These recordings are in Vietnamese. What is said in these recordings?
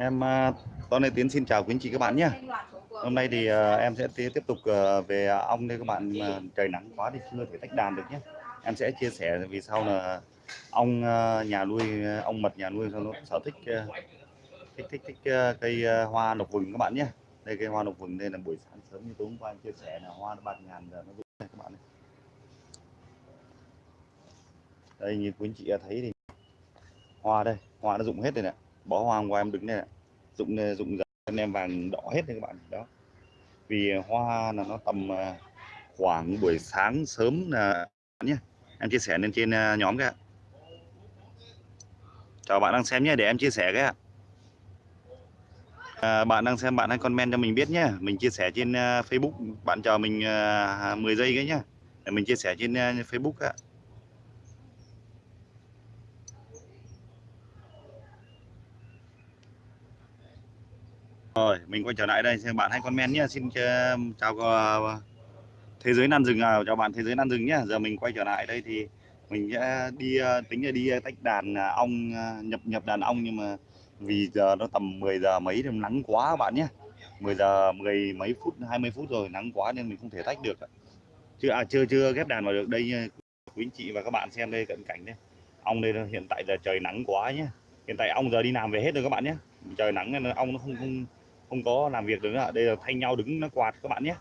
Em à, uh, Tôn Tiến xin chào quý anh chị các bạn nhé. Hôm nay thì à, em sẽ tiếp tục à, về ong đây các bạn trời nắng quá thì chưa thể tách đàn được nhé. Em sẽ chia sẻ vì sao là ong nhà nuôi ong mật nhà nuôi nó sở thích thích thích thích cây hoa lộc vừng các bạn nhé. Đây cây hoa lộc vừng đây là buổi sáng sớm như tối hôm qua em chia sẻ là hoa nó bạt ngàn giờ nó rụng này các bạn này. Đây như quý anh chị thấy thì hoa đây, hoa nó rụng hết rồi này. Bó hoa hôm qua em đứng đây dụng ờ, dụng dần em vàng đỏ hết đấy các bạn. Đó. Vì hoa là nó tầm ờ, khoảng buổi sáng sớm là nhé em chia sẻ lên trên ờ, nhóm cái chào bạn đang xem nhé để em chia sẻ cái ạ. À, bạn đang xem bạn hãy comment cho mình biết nhé mình chia sẻ trên uh, Facebook. Bạn chờ mình uh, 10 giây cái nhé để mình chia sẻ trên uh, Facebook ạ. Rồi, mình quay trở lại đây, xem bạn hay comment nhé. Xin ờ, chào ờ, thế giới nan rừng à, chào bạn thế giới nan rừng nhé. Giờ mình quay trở lại đây thì mình sẽ đi ờ, tính là đi tách đàn ong nhập nhập đàn ong nhưng mà vì giờ nó tầm 10 giờ mấy thì nắng quá bạn nhé. 10 giờ 10 mấy phút 20 phút rồi nắng quá nên mình không thể tách được. Chưa à chưa chưa ghép đàn vào được đây quý anh chị và các bạn xem đây cận cảnh đây. Ong đây hiện tại giờ trời nắng quá nhé. Hiện tại ong giờ đi làm về hết rồi các bạn nhé. Trời nắng nên ong nó không không không có làm việc được nữa. Đây là thay nhau đứng nó quạt các bạn nhé.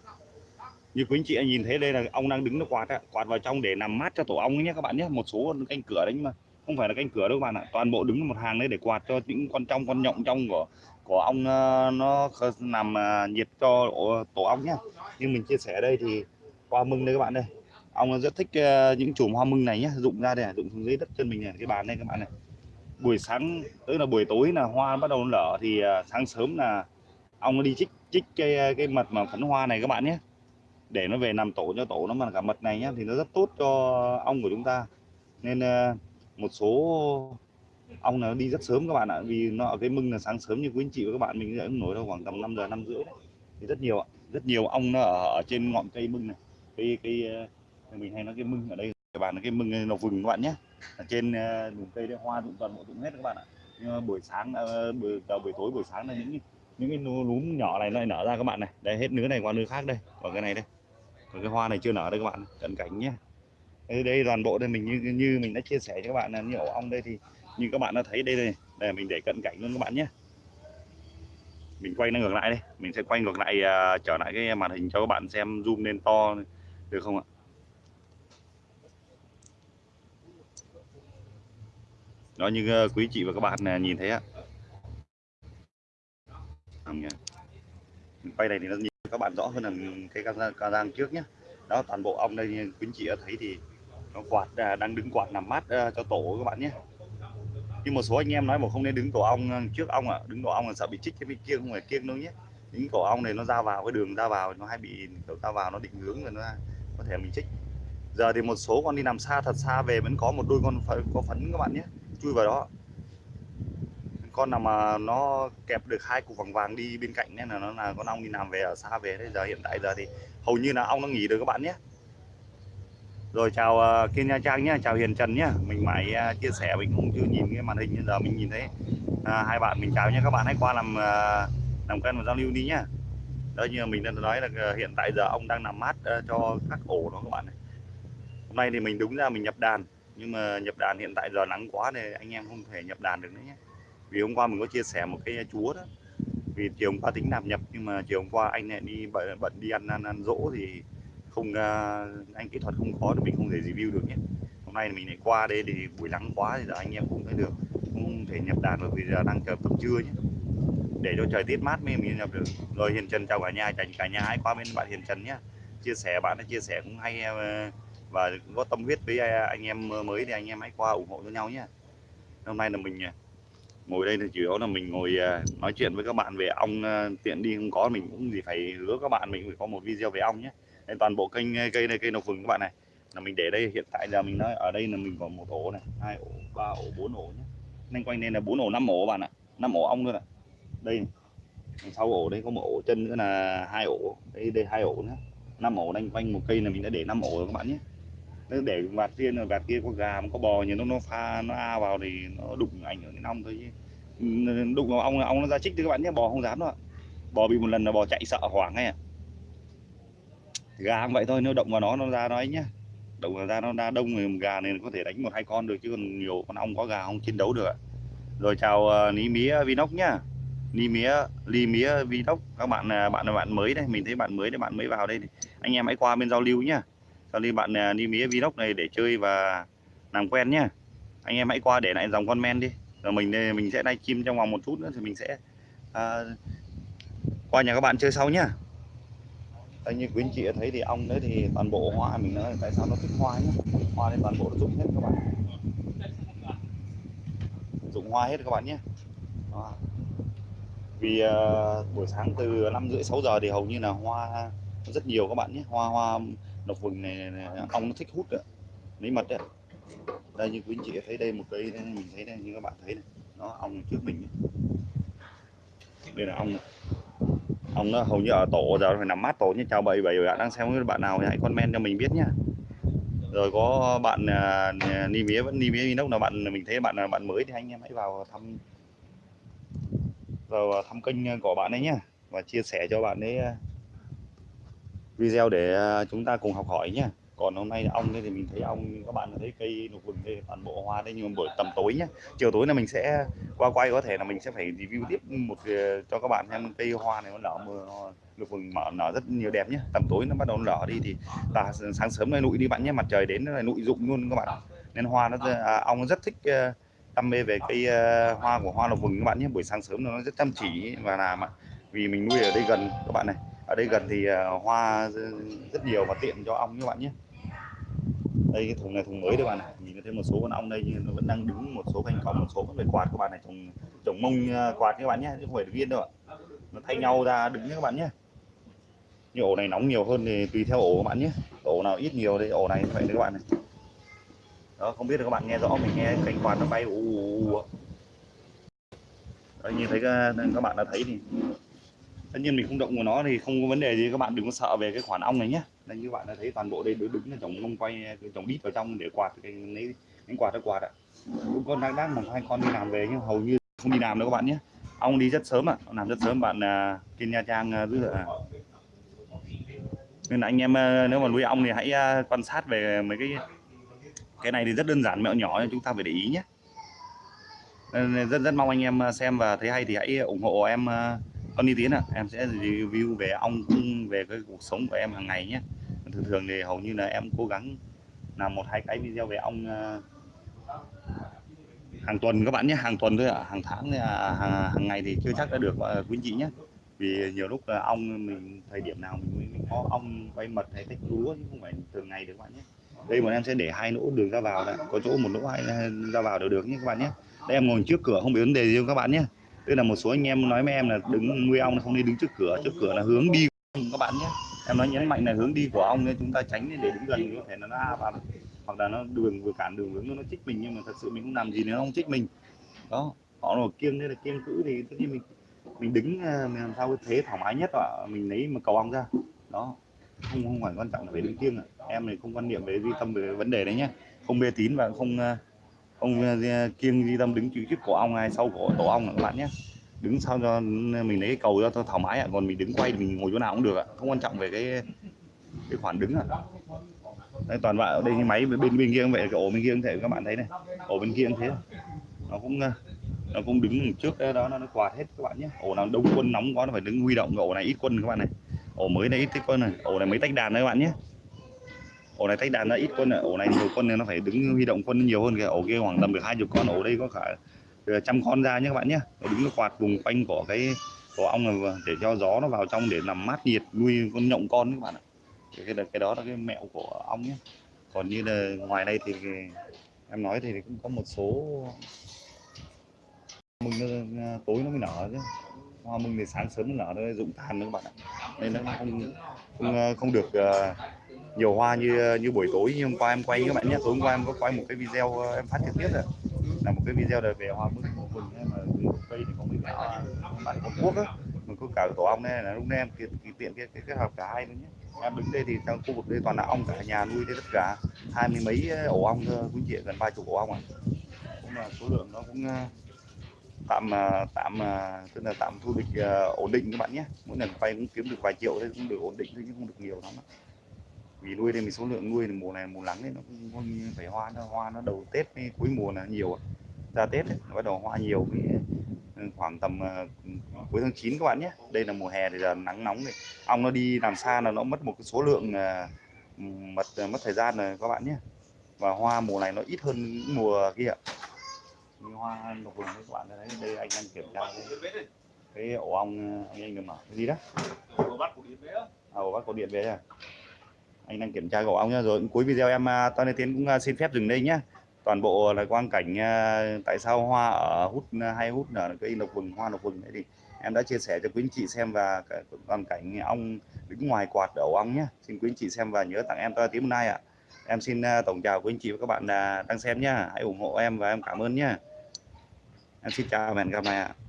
Như quý anh chị nhìn thấy đây là ong đang đứng nó quạt quạt vào trong để làm mát cho tổ ong nhé các bạn nhé. Một số canh cửa đấy nhưng mà không phải là canh cửa đâu các bạn ạ. Toàn bộ đứng một hàng đấy để quạt cho những con trong, con nhộng trong của của ong ờ, nó làm ờ, nhiệt cho tổ ong nhé. Nhưng mình chia sẻ ở đây thì hoa mưng đây các bạn đây. Ong rất thích ờ, những chùm hoa mưng này nhé. Rụng ra đây rụng xuống dưới đất chân mình này, cái bàn đây các bạn này. Buổi sáng, tức là buổi tối là hoa bắt đầu nở thì sáng sớm là ong nó đi chích chích cái cái mật mà phấn hoa này các bạn nhé. Để nó về nằm tổ cho tổ nó mà cả mật này nhá thì nó rất tốt cho ong của chúng ta. Nên ờ, một số ong nó đi rất sớm các bạn ạ vì nó ở cái mưng là sáng sớm như quý anh chị và các bạn mình cũng nổi đâu khoảng tầm 5 giờ năm rưỡi thì rất nhiều rất nhiều ong nó ở, ở trên ngọn cây mưng này. Cái cái ờ, mình hay nói cái mưng ở đây các bạn là cái mưng nó vừng các bạn nhé. Ở trên ờ, vùng cây đấy hoa rụng toàn bộ rụng hết các bạn ạ. Nhưng mà buổi sáng ờ, buổi, buổi tối buổi sáng là những những cái núm nhỏ này nó lại nở ra các bạn này. Đây hết nứa này qua nứa khác đây. Còn cái này đây. Còn cái hoa này chưa nở đây các bạn. Cận cảnh nhé. Đây, đây toàn bộ đây mình như như mình đã chia sẻ cho các bạn là như ổ ong đây thì như các bạn đã thấy đây đây. Đây mình để cận cảnh luôn các bạn nhé. Mình quay nó ngược lại đây. Mình sẽ quay ngược lại uh, trở lại cái màn hình cho các bạn xem zoom lên to được không ạ? Đó như uh, quý chị và các bạn uh, nhìn thấy ạ quay này thì nó nhìn các bạn rõ hơn là cái ca giang trước nhé đó, toàn bộ ong đây quý chị đã thấy thì nó quạt à, đang đứng quạt nằm mát à, cho tổ các bạn nhé. Nhưng một số anh em nói mà không nên đứng tổ ong à, trước ong ạ. À. đứng tổ ong là sợ bị chích cái bên kia, không phải kiêng đâu nhé. Những tổ ong này nó ra vào cái đường, ra vào nó hay bị, kiểu, ra vào nó định hướng rồi nó có thể mình chích. Giờ thì một số con đi nằm xa, thật xa về vẫn có một đôi con có phấn các bạn nhé. Chui vào đó con nào mà nó kẹp được hai cục vàng vàng đi bên cạnh nên là nó là con ong đi làm về ở xa về đấy giờ hiện tại giờ thì hầu như là ong nó nghỉ được các bạn nhé. Rồi chào uh, Kiên Nha Trang nhé chào Hiền Trần nhé. Mình mãi uh, chia sẻ mình cũng chưa nhìn cái màn hình nhưng giờ mình nhìn thấy uh, hai bạn mình chào nhé. Các bạn hãy qua làm uh, làm quen và giao lưu đi nhá đó như mình đã nói là uh, hiện tại giờ ông đang làm mát uh, cho các ổ đó các bạn này. Hôm nay thì mình đúng ra mình nhập đàn nhưng mà nhập đàn hiện tại giờ nắng quá thì anh em không thể nhập đàn được nữa nhé vì hôm qua mình có chia sẻ một cái chúa đó. Vì chiều hôm qua tính nạp nhập nhưng mà chiều hôm qua anh lại đi bận, bận đi ăn, ăn ăn dỗ thì không uh, anh kỹ thuật không có thì mình không thể review được nhé. Hôm nay mình lại qua đây thì buổi nắng quá thì giờ anh em cũng thấy được. Không thể nhập đàn được vì giờ đang chờ tầm trưa nhé. Để cho trời tiết mát mới mình nhập được. Rồi hiền trần chào cả nhà chào cả nhà hãy qua bên bạn hiền trần nhé. Chia sẻ bạn đã chia sẻ cũng hay à, và có tâm huyết với à, anh em mới thì anh em hãy qua ủng hộ cho nhau nhé. Hôm nay là mình ngồi đây thì chủ yếu là mình ngồi à, nói chuyện với các bạn về ong à, tiện đi không có, mình cũng gì phải hứa các bạn mình phải có một video về ong nhé. Nên toàn bộ kênh à, cây này, cây nọc vừng các bạn này. Là mình để đây, hiện tại giờ mình nói ở đây là mình có một ổ này, hai ổ, ba ổ, bốn ổ nhé. Nên quanh đây là bốn ổ, năm ổ bạn ạ, năm ổ ong luôn ạ. Đây sau ổ đây có một ổ chân nữa là hai ổ, đây đây hai ổ nữa. Năm ổ đánh quanh một cây là mình đã để năm ổ rồi các bạn nhé nếu để vạt kia rồi vạt kia có gà có bò nhưng nó nó pha nó a vào thì nó đụng ảnh hưởng đến ong thôi chứ. Đụng vào ong ong nó ra chích thì các bạn nhé bò không dám đâu ạ. Bò bị một lần là bò chạy sợ hoảng ngay à gà cũng vậy thôi nếu động vào nó nó ra nó ấy nhá. Động vào ra nó ra đông người gà này có thể đánh một hai con được chứ còn nhiều con ong có gà không chiến đấu được ạ. Rồi chào uh, ní mía vinox nhá. Ni mía ly mía vinox. Các bạn à, bạn là bạn mới đây mình thấy bạn mới đấy bạn mới vào đây anh em hãy qua bên giao lưu nhá sau lưu bạn à, đi mía vinox này để chơi và làm quen nhá. Anh em hãy qua để lại dòng comment đi. Rồi mình à, mình sẽ live chim trong vòng một chút nữa thì mình sẽ à, qua nhà các bạn chơi sau nhá. Đây như quý anh chị thấy thì ong đấy thì toàn bộ hoa mình nói tại sao nó thích hoa nhá. Hoa nên toàn bộ nó dụng hết các bạn. Dụng hoa hết các bạn nhé Đó. vì uh, buổi sáng từ năm rưỡi sáu giờ thì hầu như là hoa rất nhiều các bạn nhé hoa hoa độc vừng này, này ong nó thích hút đấy. lấy mật đấy đây như quý anh chị thấy đây một cây mình thấy đây như các bạn thấy này nó ong trước mình ấy. đây là ong này. ong nó hầu như ở tổ giờ phải nằm mát tổ như chào bầy bầy bạn đang xem bạn nào hãy comment cho mình biết nhá rồi có bạn uh, ni mía vẫn ni mía inox là bạn mình thấy bạn là bạn mới thì anh em hãy vào thăm vào thăm kênh của bạn ấy nhé và chia sẻ cho bạn ấy à, video để à, chúng ta cùng học hỏi nhé còn hôm nay ong đây thì mình thấy ong các bạn thấy cây lục vừng đây toàn bộ hoa đây nhưng mà buổi tầm tối nhé chiều tối là mình sẽ qua quay có thể là mình sẽ phải review tiếp một ờ, cho các bạn xem cây hoa này nó nở mưa lục vừng mở nở rất nhiều đẹp nhé tầm tối nó bắt đầu nở đi thì ta sáng sớm này nụi đi bạn nhé mặt trời đến là nụi rụng luôn các bạn. Nên hoa nó à, ong rất thích ờ, đam mê về cây uh, hoa của hoa lục vừng các bạn nhé buổi sáng sớm nó rất chăm chỉ và làm ạ vì mình nuôi ở đây gần các bạn này ở đây gần thì uh, hoa rất nhiều và tiện cho ong các bạn nhé. Đây cái thùng này thùng mới đây bạn này nhìn thấy thêm một số con ong đây nhưng nó vẫn đang đứng một số canh cong một số vẫn phải quạt. Các bạn này trồng trồng mông uh, quạt các bạn nhé chứ không phải viên đâu ạ. Nó thay nhau ra đứng các bạn nhé. Như ổ này nóng nhiều hơn thì tùy theo ổ các bạn nhé. Ổ nào ít nhiều thì ổ này vậy đấy các bạn này. Đó không biết là các bạn nghe rõ mình nghe cánh quạt nó bay ù ù ù đấy, như thấy các, các bạn đã thấy thì tất nhiên mình không động của nó thì không có vấn đề gì các bạn đừng có sợ về cái khoản ong này nhé đây như bạn đã thấy toàn bộ đây đứng là trồng mông quay trồng đít vào trong để quạt cái lấy đánh quạt nó quạt ạ cũng con đang đang một hai con đi làm về nhưng hầu như không đi làm đâu các bạn nhé ong đi rất sớm ạ à. làm rất sớm bạn à, uh, trên nha trang à, giữ à. nên là anh em à, nếu mà nuôi ong thì hãy quan sát về mấy cái cái này thì rất đơn giản mẹo nhỏ chúng ta phải để ý nhé nên rất rất mong anh em xem và thấy hay thì hãy ủng hộ em con đi Tiến ạ à. em sẽ review về ong cung về cái cuộc sống của em hàng ngày nhé thường thường thì hầu như là em cố gắng làm một hai cái video về ong ờ, hàng tuần các bạn nhé hàng tuần thôi ạ à. hàng tháng à, hàng, hàng ngày thì chưa chắc đã được ờ, quý chị nhé vì nhiều lúc là ong mình thời điểm nào mình mới có ong quay mật hay tách lúa chứ không phải thường ngày được các bạn nhé đây bọn em sẽ để hai lỗ đường ra vào này có chỗ một lỗ hai ra vào đều được nhé các bạn nhé đây em ngồi trước cửa không bị vấn đề gì các bạn nhé đây là một số anh em nói với em là đứng nuôi ong, không nên đứng trước cửa. Trước cửa là hướng đi các bạn nhé. Em nói nhấn mạnh là hướng đi của ong nên chúng ta tránh để đứng gần, có thể là nó vào, hoặc là nó đường, vừa cản đường hướng nó chích mình, nhưng mà thật sự mình không làm gì nếu nó không chích mình. Đó, họ là kiêng đây là kiêng cữ thì tất nhiên mình mình đứng à, mình làm sao cái thế thoải mái nhất ạ. Mình lấy mà cầu ong ra. Đó, không không phải quan trọng là phải đứng kiêng à. em này không quan niệm về duy tâm về vấn đề đấy nhé. Không mê tín và không à, ông ờ, ờ, kiêng đi tâm đứng trước cổ ong hay sau cổ tổ ong các bạn nhé. Đứng sau cho mình lấy cái cầu cho thoải mái ạ còn mình đứng quay mình ngồi chỗ nào cũng được ạ không quan trọng về cái cái khoản đứng ạ. Đây toàn vậy đây cái máy bên bên kia cũng vậy cái ổ bên kia cũng thể các bạn thấy này ổ bên kia cũng thế. Nó cũng ờ, nó cũng đứng trước đó nó, nó quạt hết các bạn nhé. Ổ nào đông quân nóng quá nó phải đứng huy động ổ này ít quân các bạn này. Ổ mới này ít quân này ổ này mới tách đàn đấy các bạn nhé ổ này tách đàn nó ít quân ạ, ổ này nhiều quân nên nó phải đứng huy động quân nhiều hơn kìa. Ổ kia khoảng tầm được hai chục con ổ đây có cả trăm con ra nhé các bạn nhé. Đứng quạt vùng quanh của cái của ong này để cho gió nó vào trong để làm mát nhiệt nuôi con nhộng con các bạn ạ. Cái, cái, cái đó là cái mẹo của ong nhé. Còn như là ngoài đây thì em nói thì cũng có một số mừng nó, tối nó mới nở chứ. Hoa mừng thì sáng sớm nó nở nó rụng tàn nữa các bạn ạ. Nên nó không không, không được uh, nhiều hoa như như buổi tối, như hôm qua em quay các bạn nhé. Tối hôm qua em có quay một cái video ờ, em phát trực tiếp rồi. Là một cái video đời về hoa mừng mừng mà cây thì có mấy cả bạn có quốc á mình có cả tổ ong này là lúc nay em tiện tiện cái cái kết hợp cả hai luôn nhé. Em đứng đây thì trong khu vực đây toàn là ong cả nhà nuôi đây tất cả. Hai mươi mấy ờ, ổ ong quý chị gần ba chục ổ ong à. Cũng là số lượng nó cũng ờ, tạm tạm tức là tạm thu được ổn định các bạn nhé. Mỗi lần quay cũng kiếm được vài triệu thôi, cũng được ổn định thôi, chứ không được nhiều lắm vì nuôi đây mình số lượng nuôi mùa này mùa nắng đấy nó cũng có phải hoa nó hoa nó đầu tết với cuối mùa là nhiều ra tết ấy, bắt đầu hoa nhiều cái ừ, khoảng tầm uh, cuối tháng 9 các bạn nhé. Đây là mùa hè thì giờ nắng nóng này. Ong nó đi làm xa là nó mất một cái số lượng uh, mất mất thời gian rồi các bạn nhé. Và hoa mùa này nó ít hơn những mùa kia. Như hoa lục vừng các bạn thấy đây anh đang kiểm tra cái, cái ổ ong anh anh đừng mở cái gì đó? Ổ bắt cổ điện về à, ổ bắt cổ điện về à anh đang kiểm tra ổ ong nhá. Rồi cuối video em à, Toàn Tiến cũng à, xin phép dừng đây nhá. Toàn bộ là quang cảnh à, tại sao hoa ở hút hay hút ở cây lộc vừng, hoa lộc vừng đấy thì em đã chia sẻ cho quý anh chị xem và toàn cảnh ong đứng ngoài quạt đầu ong nhé xin quý anh chị xem và nhớ tặng em Toàn Tiến hôm nay ạ. Em xin tổng chào quý anh chị và các bạn đang xem nhá. Hãy ủng hộ em và em cảm ơn nhá. Em xin chào và hẹn gặp lại ạ.